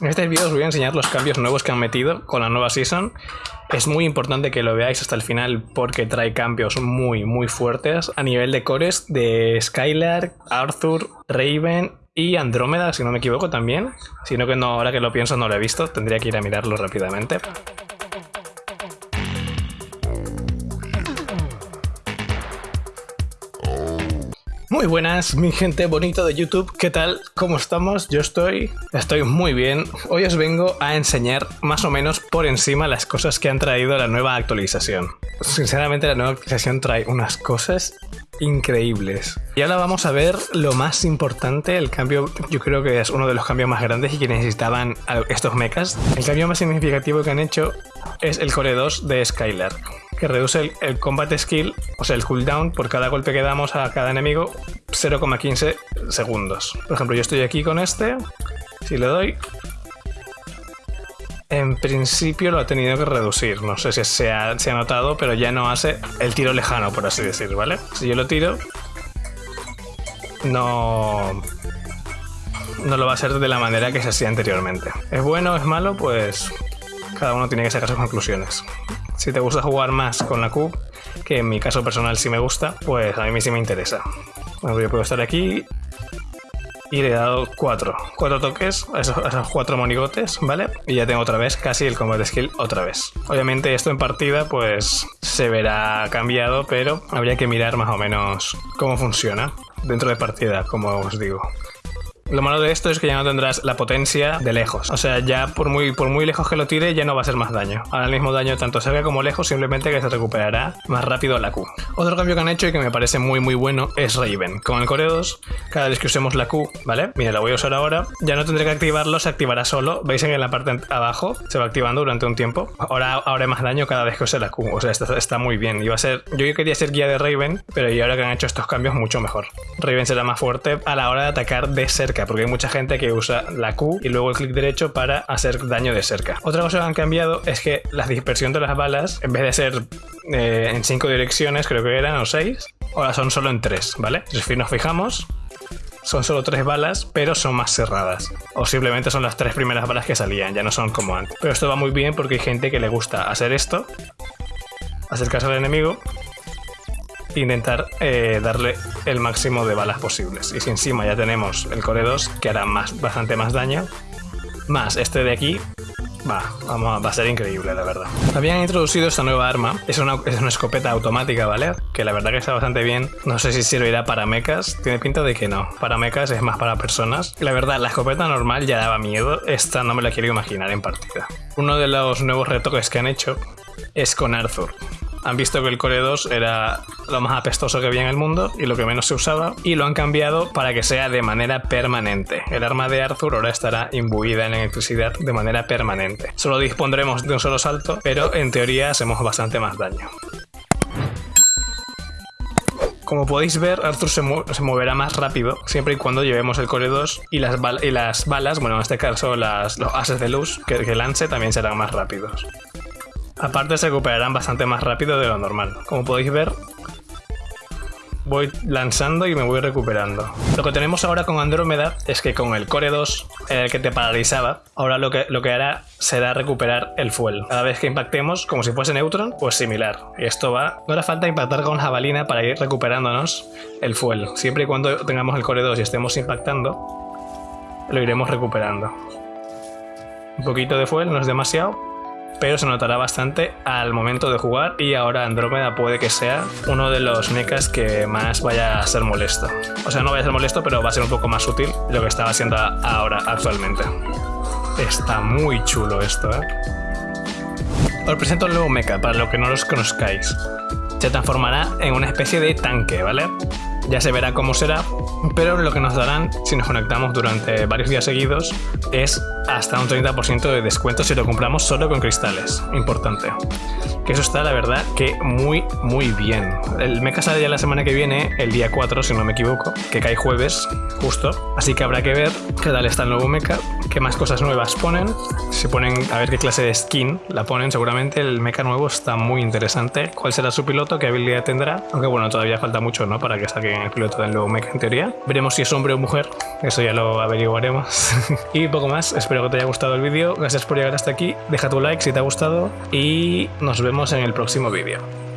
En este vídeo os voy a enseñar los cambios nuevos que han metido con la nueva season. Es muy importante que lo veáis hasta el final porque trae cambios muy muy fuertes a nivel de cores de Skylar, Arthur, Raven y Andrómeda, si no me equivoco también. Sino que no, ahora que lo pienso no lo he visto, tendría que ir a mirarlo rápidamente. Muy buenas, mi gente bonito de YouTube, ¿qué tal? ¿Cómo estamos? Yo estoy, estoy muy bien. Hoy os vengo a enseñar más o menos por encima las cosas que han traído la nueva actualización. Sinceramente la nueva actualización trae unas cosas increíbles. Y ahora vamos a ver lo más importante, el cambio, yo creo que es uno de los cambios más grandes y que necesitaban estos mechas. El cambio más significativo que han hecho es el Core 2 de Skylar que reduce el, combat skill, o sea, el cooldown por cada golpe que damos a cada enemigo 0,15 segundos. Por ejemplo, yo estoy aquí con este, si le doy... En principio lo ha tenido que reducir, no sé si se ha, notado, pero ya no hace el tiro lejano, por así decir, ¿vale? Si yo lo tiro, no, no lo va a hacer de la manera que se hacía anteriormente. ¿Es bueno es malo? Pues cada uno tiene que sacar sus conclusiones. Si te gusta jugar más con la Q, que en mi caso personal sí me gusta, pues a mí sí me interesa. Bueno, yo puedo estar aquí y le he dado cuatro, cuatro toques a esos, cuatro monigotes, ¿vale? Y ya tengo otra vez casi el combat skill otra vez. Obviamente esto en partida pues se verá cambiado, pero habría que mirar más o menos cómo funciona dentro de partida, como os digo. Lo malo de esto es que ya no tendrás la potencia de lejos. O sea, ya por muy, por muy lejos que lo tire, ya no va a ser más daño. Ahora el mismo daño tanto cerca como lejos, simplemente que se recuperará más rápido la Q. Otro cambio que han hecho y que me parece muy muy bueno es Raven. Con el Core 2, cada vez que usemos la Q, ¿vale? Mira, la voy a usar ahora. Ya no tendré que activarlo, se activará solo. Veis en la parte abajo, se va activando durante un tiempo. Ahora, ahora más daño cada vez que use la Q. O sea, está, está muy bien. Iba a ser, yo quería ser guía de Raven, pero ahora que han hecho estos cambios, mucho mejor. Raven será más fuerte a la hora de atacar de cerca porque hay mucha gente que usa la Q y luego el clic derecho para hacer daño de cerca. Otra cosa que han cambiado es que la dispersión de las balas, en vez de ser eh, en cinco direcciones, creo que eran, o seis, ahora son solo en tres, ¿vale? Si nos fijamos, son solo tres balas, pero son más cerradas. O simplemente son las tres primeras balas que salían, ya no son como antes. Pero esto va muy bien porque hay gente que le gusta hacer esto, acercarse al enemigo intentar eh, darle el máximo de balas posibles. Y si encima ya tenemos el Core 2, que hará más, bastante más daño, más este de aquí, va, vamos, va a ser increíble, la verdad. Habían introducido esta nueva arma, es una, es una escopeta automática, ¿vale? Que la verdad que está bastante bien. No sé si servirá para mechas, tiene pinta de que no. Para mechas es más para personas. La verdad, la escopeta normal ya daba miedo, esta no me la quiero imaginar en partida. Uno de los nuevos retoques que han hecho es con Arthur han visto que el Core 2 era lo más apestoso que había en el mundo y lo que menos se usaba y lo han cambiado para que sea de manera permanente. El arma de Arthur ahora estará imbuida en electricidad de manera permanente. Solo dispondremos de un solo salto, pero en teoría hacemos bastante más daño. Como podéis ver, Arthur se, moverá más rápido siempre y cuando llevemos el Core 2 y las, balas, bueno en este caso las, los ases de luz que, que lance también serán más rápidos. Aparte se recuperarán bastante más rápido de lo normal. Como podéis ver, voy lanzando y me voy recuperando. Lo que tenemos ahora con Andrómeda es que con el Core 2, el que te paralizaba, ahora lo que, lo que hará será recuperar el fuel. Cada vez que impactemos, como si fuese Neutron, pues similar. Y esto va... No hará falta impactar con jabalina para ir recuperándonos el fuel. Siempre y cuando tengamos el Core 2 y estemos impactando, lo iremos recuperando. Un poquito de fuel, no es demasiado, pero se notará bastante al momento de jugar y ahora Andrómeda puede que sea uno de los mechas que más vaya a ser molesto. O sea, no vaya a ser molesto, pero va a ser un poco más útil de lo que estaba haciendo ahora actualmente. Está muy chulo esto, ¿eh? Os presento el nuevo mecha, para los que no los conozcáis. Se transformará en una especie de tanque, ¿vale? Ya se verá cómo será, pero lo que nos darán si nos conectamos durante varios días seguidos es hasta un 30% de descuento si lo compramos solo con cristales. Importante. Que eso está la verdad que muy muy bien. El mecha sale ya la semana que viene, el día 4 si no me equivoco, que cae jueves justo, así que habrá que ver qué tal está el nuevo mecha, qué más cosas nuevas ponen, se ponen a ver qué clase de skin la ponen seguramente, el mecha nuevo está muy interesante, cuál será su piloto, qué habilidad tendrá, aunque bueno, todavía falta mucho ¿no? para que saquen el piloto del nuevo mecha en teoría, veremos si es hombre o mujer, eso ya lo averiguaremos. y poco más, espero que te haya gustado el vídeo, gracias por llegar hasta aquí, deja tu like si te ha gustado y nos vemos en el próximo vídeo.